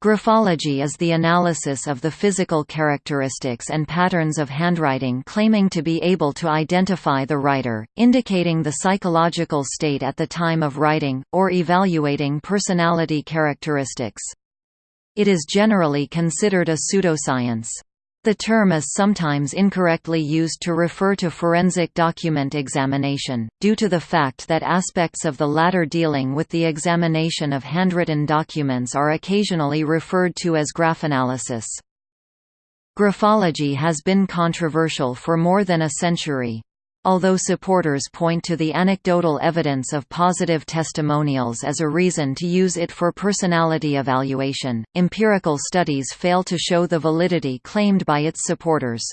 Graphology is the analysis of the physical characteristics and patterns of handwriting claiming to be able to identify the writer, indicating the psychological state at the time of writing, or evaluating personality characteristics. It is generally considered a pseudoscience. The term is sometimes incorrectly used to refer to forensic document examination, due to the fact that aspects of the latter dealing with the examination of handwritten documents are occasionally referred to as graphanalysis. Graphology has been controversial for more than a century. Although supporters point to the anecdotal evidence of positive testimonials as a reason to use it for personality evaluation, empirical studies fail to show the validity claimed by its supporters.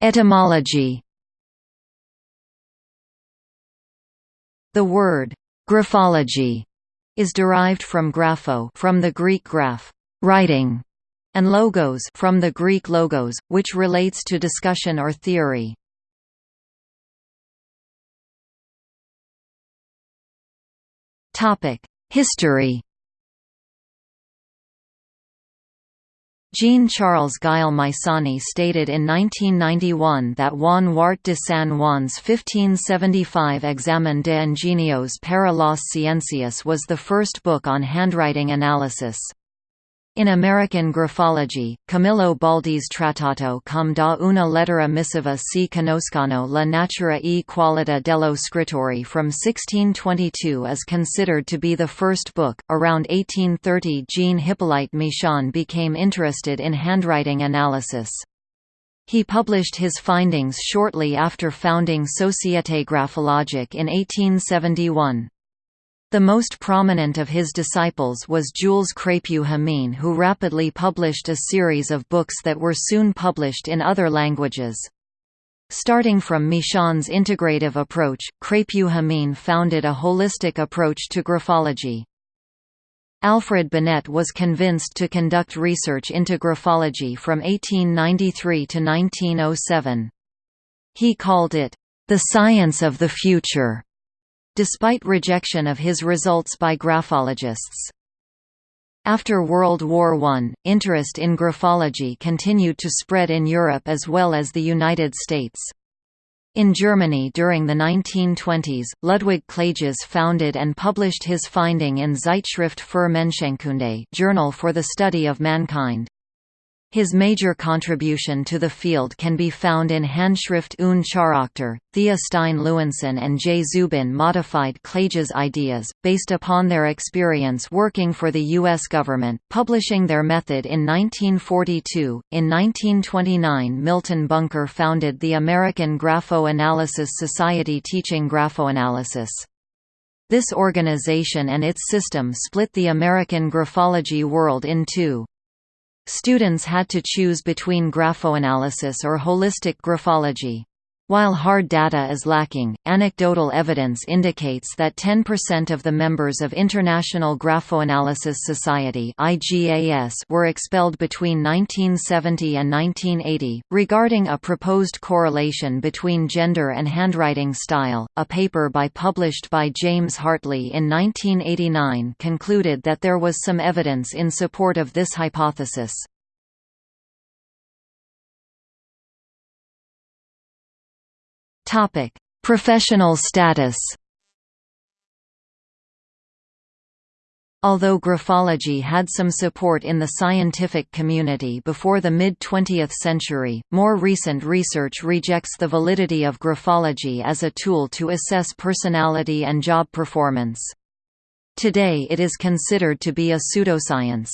Etymology The word «graphology» is derived from grapho from the Greek graph writing", and logos from the Greek logos, which relates to discussion or theory. History Jean-Charles Guyot Mysani stated in 1991 that Juan Huarte de San Juan's 1575 Examen de Ingenios para las Ciencias was the first book on handwriting analysis. In American graphology, Camillo Baldi's Trattato cum da una lettera missiva si conoscano la natura e qualità dello scrittore from 1622 is considered to be the first book. Around 1830, Jean Hippolyte Michon became interested in handwriting analysis. He published his findings shortly after founding Société Graphologique in 1871. The most prominent of his disciples was Jules Crépieux Jamin who rapidly published a series of books that were soon published in other languages. Starting from Michon's integrative approach, Crépieux Jamin founded a holistic approach to graphology. Alfred Binet was convinced to conduct research into graphology from 1893 to 1907. He called it, "...the science of the future." Despite rejection of his results by graphologists. After World War I, interest in graphology continued to spread in Europe as well as the United States. In Germany during the 1920s, Ludwig Klages founded and published his finding in Zeitschrift für Menschenkunde Journal for the Study of Mankind. His major contribution to the field can be found in Handschrift und Charakter. Thea Stein Lewinson and J. Zubin modified Klages' ideas, based upon their experience working for the U.S. government, publishing their method in 1942. In 1929, Milton Bunker founded the American Grapho-Analysis Society teaching graphoanalysis. This organization and its system split the American graphology world in two. Students had to choose between graphoanalysis or holistic graphology. While hard data is lacking, anecdotal evidence indicates that 10% of the members of International Graphoanalysis Society were expelled between 1970 and 1980. Regarding a proposed correlation between gender and handwriting style, a paper by published by James Hartley in 1989 concluded that there was some evidence in support of this hypothesis. Topic: Professional status. Although graphology had some support in the scientific community before the mid-20th century, more recent research rejects the validity of graphology as a tool to assess personality and job performance. Today it is considered to be a pseudoscience.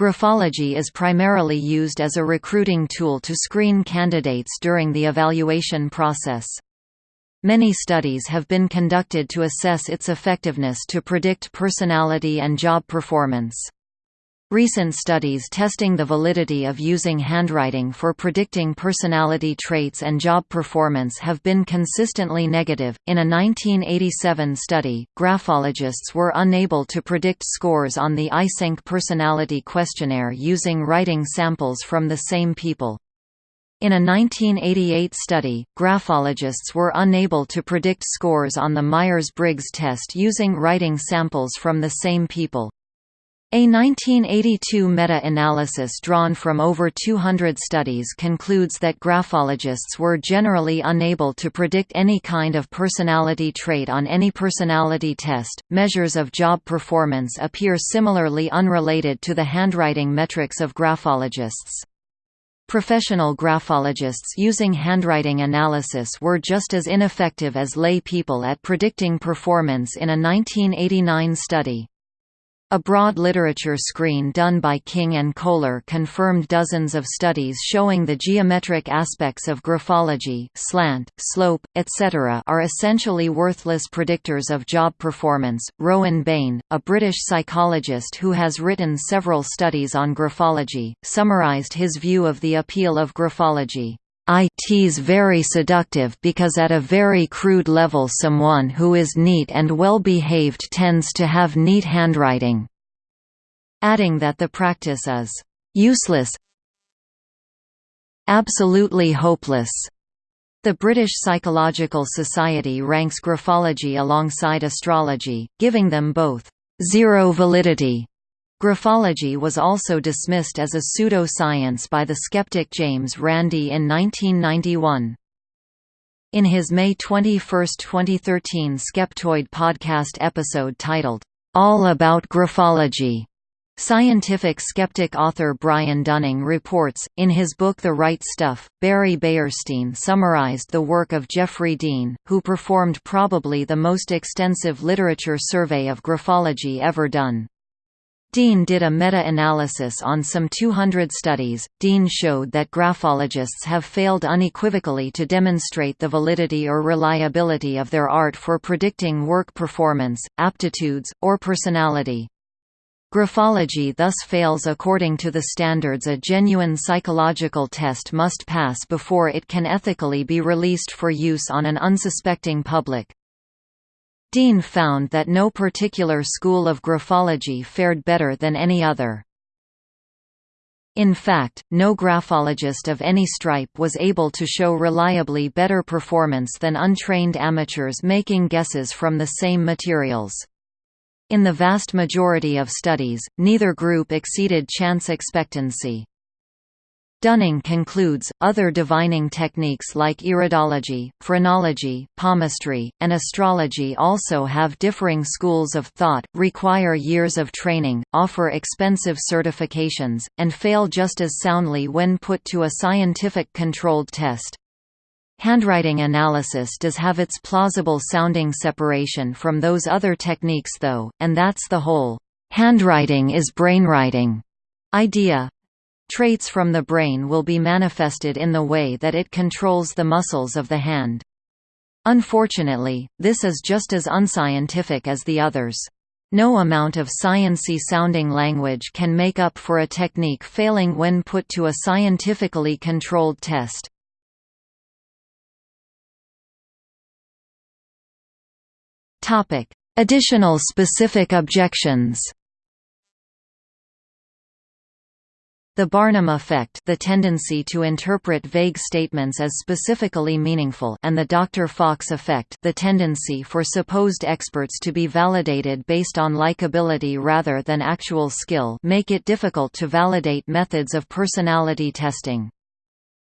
Graphology is primarily used as a recruiting tool to screen candidates during the evaluation process. Many studies have been conducted to assess its effectiveness to predict personality and job performance. Recent studies testing the validity of using handwriting for predicting personality traits and job performance have been consistently negative. In a 1987 study, graphologists were unable to predict scores on the Eysenck personality questionnaire using writing samples from the same people. In a 1988 study, graphologists were unable to predict scores on the Myers-Briggs test using writing samples from the same people. A 1982 meta-analysis drawn from over 200 studies concludes that graphologists were generally unable to predict any kind of personality trait on any personality test. Measures of job performance appear similarly unrelated to the handwriting metrics of graphologists. Professional graphologists using handwriting analysis were just as ineffective as lay people at predicting performance in a 1989 study. A broad literature screen done by King and Koehler confirmed dozens of studies showing the geometric aspects of graphology slant, slope, etc. are essentially worthless predictors of job performance. Rowan Bayne, a British psychologist who has written several studies on graphology, summarised his view of the appeal of graphology. It's very seductive because at a very crude level someone who is neat and well-behaved tends to have neat handwriting." Adding that the practice is «useless absolutely hopeless». The British Psychological Society ranks graphology alongside astrology, giving them both zero validity» Graphology was also dismissed as a pseudo-science by the skeptic James Randi in 1991. In his May 21, 2013 Skeptoid podcast episode titled, All About Graphology, Scientific skeptic author Brian Dunning reports, in his book The Write Stuff, Barry Beyerstein summarized the work of Geoffrey Dean, who performed probably the most extensive literature survey of graphology ever done. Dean did a meta-analysis on some 200 studies. Dean showed that graphologists have failed unequivocally to demonstrate the validity or reliability of their art for predicting work performance, aptitudes, or personality. Graphology thus fails according to the standards a genuine psychological test must pass before it can ethically be released for use on an unsuspecting public. Dean found that no particular school of graphology fared better than any other. In fact, no graphologist of any stripe was able to show reliably better performance than untrained amateurs making guesses from the same materials. In the vast majority of studies, neither group exceeded chance expectancy. Dunning concludes, other divining techniques like iridology, phrenology, palmistry, and astrology also have differing schools of thought, require years of training, offer expensive certifications, and fail just as soundly when put to a scientific controlled test. Handwriting analysis does have its plausible sounding separation from those other techniques though, and that's the whole, "'handwriting is brainwriting' idea, Traits from the brain will be manifested in the way that it controls the muscles of the hand. Unfortunately, this is just as unscientific as the others. No amount of sciency sounding language can make up for a technique failing when put to a scientifically controlled test. Additional specific objections The Barnum effect the tendency to interpret vague statements as specifically meaningful and the Dr. Fox effect the tendency for supposed experts to be validated based on likability rather than actual skill make it difficult to validate methods of personality testing.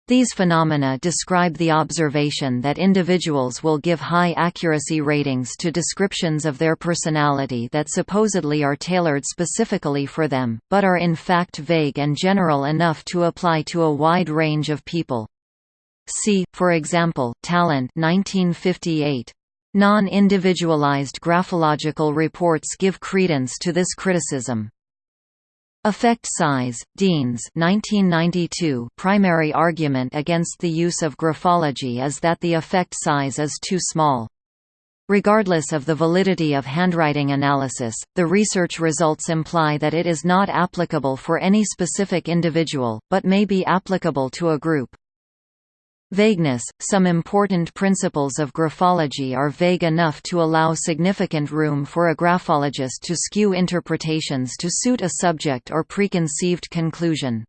These phenomena describe the observation that individuals will give high accuracy ratings to descriptions of their personality that supposedly are tailored specifically for them, but are in fact vague and general enough to apply to a wide range of people. See, for example, Tallent 1958. Non-individualized graphological reports give credence to this criticism. Effect size, Dean's 1992 primary argument against the use of graphology is that the effect size is too small. Regardless of the validity of handwriting analysis, the research results imply that it is not applicable for any specific individual, but may be applicable to a group. Vagueness – Some important principles of graphology are vague enough to allow significant room for a graphologist to skew interpretations to suit a subject or preconceived conclusion.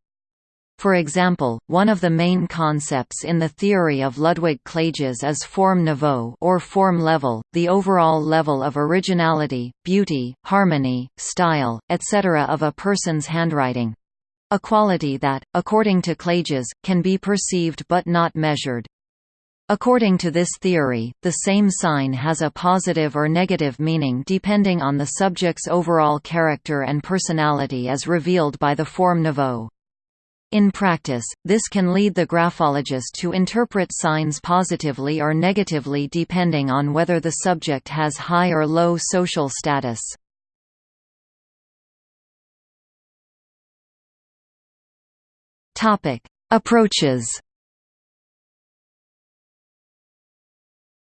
For example, one of the main concepts in the theory of Ludwig Klages is form niveau or form level, the overall level of originality, beauty, harmony, style, etc. of a person's handwriting. A quality that, according to Klages, can be perceived but not measured. According to this theory, the same sign has a positive or negative meaning depending on the subject's overall character and personality as revealed by the form niveau. In practice, this can lead the graphologist to interpret signs positively or negatively depending on whether the subject has high or low social status. Approaches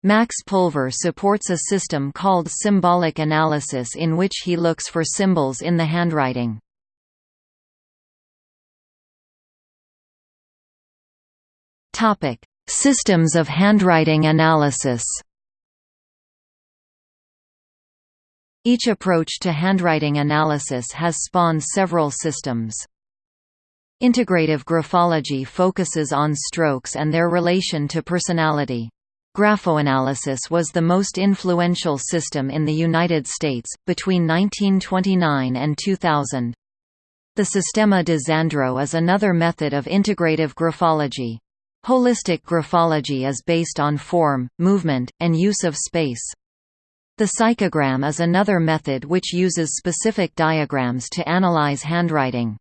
Max Pulver supports a system called symbolic analysis in which he looks for symbols in the handwriting. Topic: Systems of handwriting analysis Each approach to handwriting analysis has spawned several systems. Integrative graphology focuses on strokes and their relation to personality. Graphoanalysis was the most influential system in the United States, between 1929 and 2000. The Sistema de Zandro is another method of integrative graphology. Holistic graphology is based on form, movement, and use of space. The psychogram is another method which uses specific diagrams to analyze handwriting.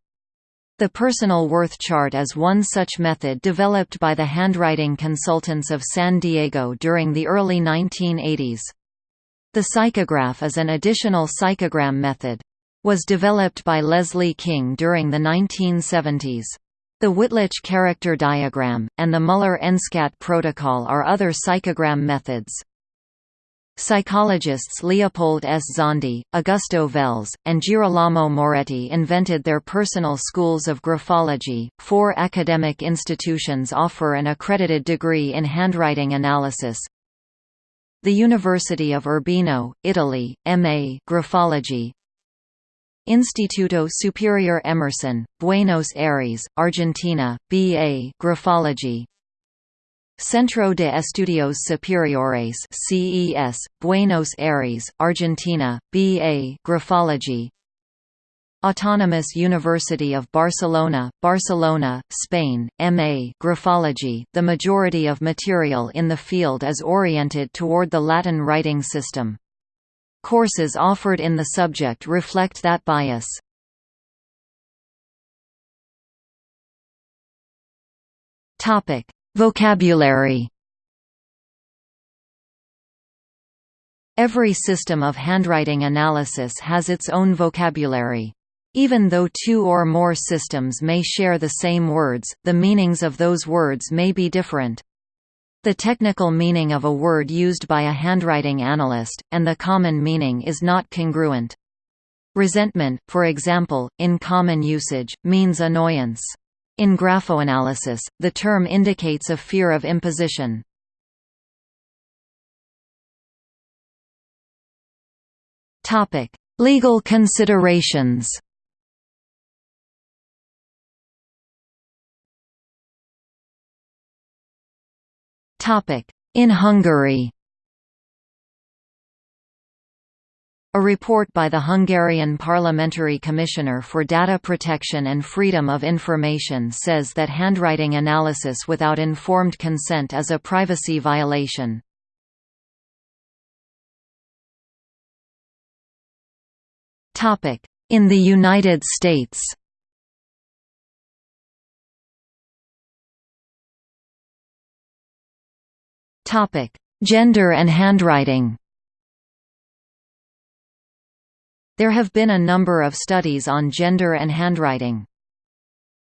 The personal worth chart is one such method developed by the handwriting consultants of San Diego during the early 1980s. The psychograph is an additional psychogram method. Was developed by Leslie King during the 1970s. The Wittlich character diagram, and the Muller-Enskat protocol are other psychogram methods. Psychologists Leopold S. Zondi, Augusto Vels, and Girolamo Moretti invented their personal schools of graphology. Four academic institutions offer an accredited degree in handwriting analysis. The University of Urbino, Italy, M.A. Graphology. Instituto Superior Emerson, Buenos Aires, Argentina, B.A. Graphology. Centro de Estudios Superiores CES, Buenos Aires, Argentina, B.A. Graphology Autonomous University of Barcelona, Barcelona, Spain, M.A. Graphology The majority of material in the field is oriented toward the Latin writing system. Courses offered in the subject reflect that bias. Topic Vocabulary Every system of handwriting analysis has its own vocabulary. Even though two or more systems may share the same words, the meanings of those words may be different. The technical meaning of a word used by a handwriting analyst, and the common meaning is not congruent. Resentment, for example, in common usage, means annoyance. In graphoanalysis, the term indicates a fear of imposition. Legal considerations In Hungary A report by the Hungarian Parliamentary Commissioner for Data Protection and Freedom of Information says that handwriting analysis without informed consent is a privacy violation. In the United States Gender and handwriting There have been a number of studies on gender and handwriting.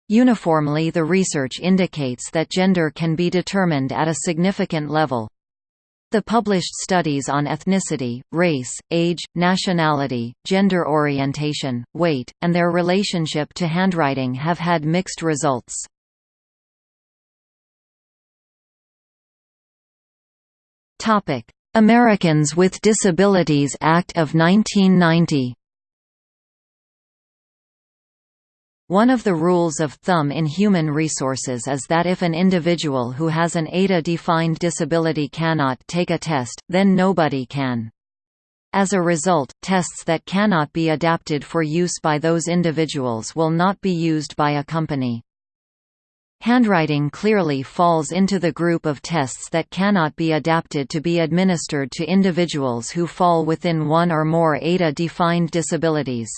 Uniformly the research indicates that gender can be determined at a significant level. The published studies on ethnicity, race, age, nationality, gender orientation, weight, and their relationship to handwriting have had mixed results. Americans with Disabilities Act of 1990 One of the rules of thumb in human resources is that if an individual who has an ADA-defined disability cannot take a test, then nobody can. As a result, tests that cannot be adapted for use by those individuals will not be used by a company. Handwriting clearly falls into the group of tests that cannot be adapted to be administered to individuals who fall within one or more ADA-defined disabilities.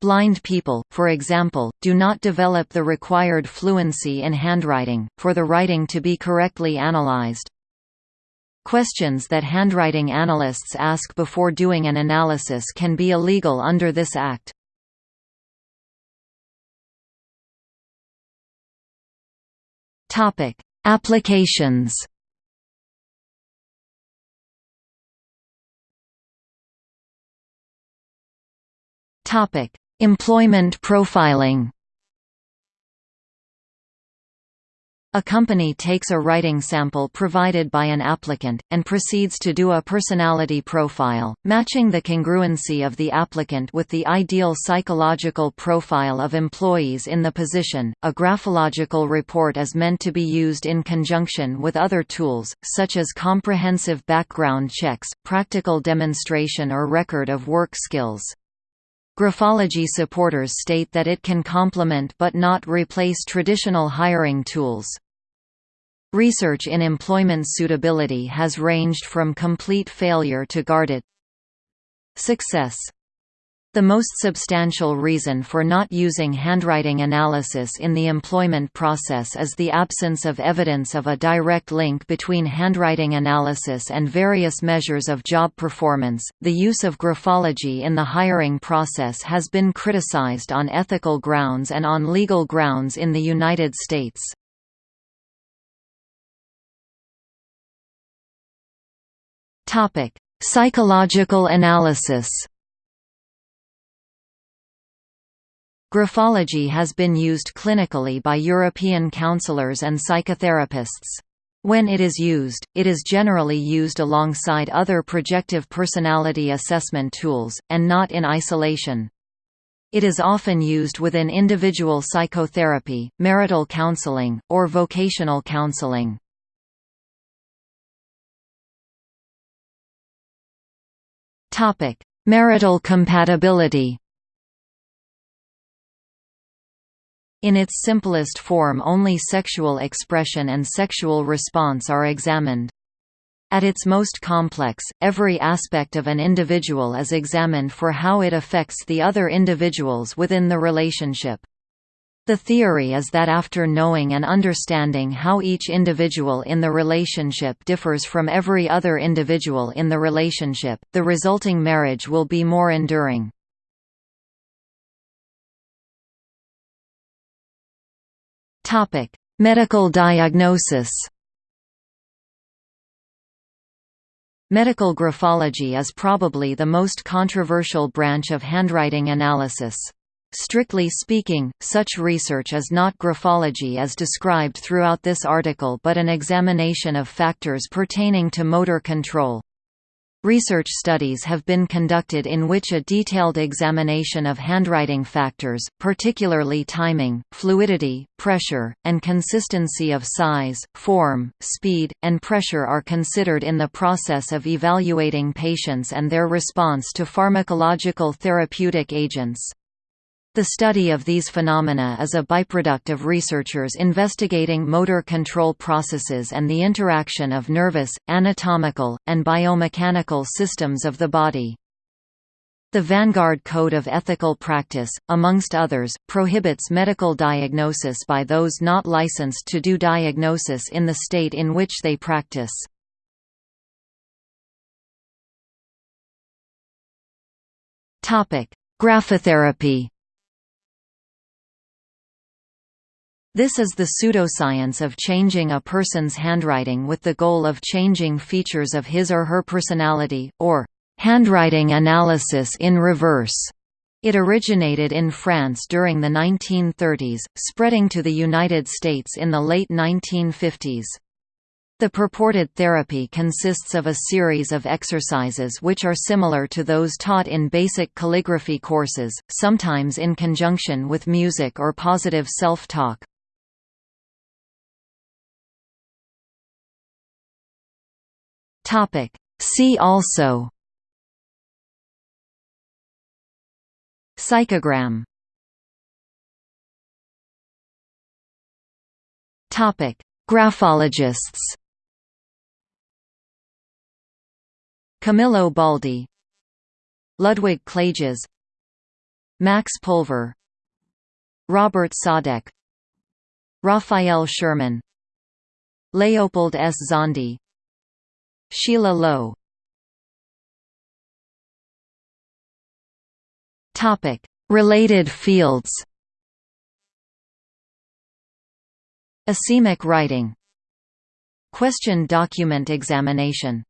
Blind people, for example, do not develop the required fluency in handwriting, for the writing to be correctly analyzed. Questions that handwriting analysts ask before doing an analysis can be illegal under this Act. Applications. Topic: Employment profiling A company takes a writing sample provided by an applicant, and proceeds to do a personality profile, matching the congruency of the applicant with the ideal psychological profile of employees in the position. A graphological report is meant to be used in conjunction with other tools, such as comprehensive background checks, practical demonstration or record of work skills. Graphology supporters state that it can complement but not replace traditional hiring tools. Research in employment suitability has ranged from complete failure to guarded success. The most substantial reason for not using handwriting analysis in the employment process is the absence of evidence of a direct link between handwriting analysis and various measures of job performance. The use of graphology in the hiring process has been criticized on ethical grounds and on legal grounds in the United States. Topic: Psychological analysis. Graphology has been used clinically by European counselors and psychotherapists. When it is used, it is generally used alongside other projective personality assessment tools, and not in isolation. It is often used within individual psychotherapy, marital counseling, or vocational counseling. Marital compatibility In its simplest form only sexual expression and sexual response are examined. At its most complex, every aspect of an individual is examined for how it affects the other individuals within the relationship. The theory is that after knowing and understanding how each individual in the relationship differs from every other individual in the relationship, the resulting marriage will be more enduring. Topic: Medical diagnosis. Medical graphology is probably the most controversial branch of handwriting analysis. Strictly speaking, such research is not graphology as described throughout this article but an examination of factors pertaining to motor control. Research studies have been conducted in which a detailed examination of handwriting factors, particularly timing, fluidity, pressure, and consistency of size, form, speed, and pressure are considered in the process of evaluating patients and their response to pharmacological therapeutic agents. The study of these phenomena is a byproduct of researchers investigating motor control processes and the interaction of nervous, anatomical, and biomechanical systems of the body. The Vanguard Code of Ethical Practice, amongst others, prohibits medical diagnosis by those not licensed to do diagnosis in the state in which they practice. Graphotherapy This is the pseudoscience of changing a person's handwriting with the goal of changing features of his or her personality, or handwriting analysis in reverse. It originated in France during the 1930s, spreading to the United States in the late 1950s. The purported therapy consists of a series of exercises which are similar to those taught in basic calligraphy courses, sometimes in conjunction with music or positive self-talk. See also Psychogram Topic. Graphologists Camillo Baldi Ludwig Klages Max Pulver Robert Saudek Raphael Schermann Leopold S. Zondi Sheila Lowe. Related fields. Asemic writing. Question document examination.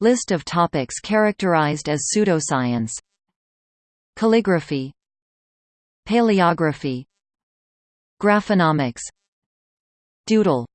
List of topics characterized as pseudoscience. Calligraphy. Paleography. Graphonomics. Doodle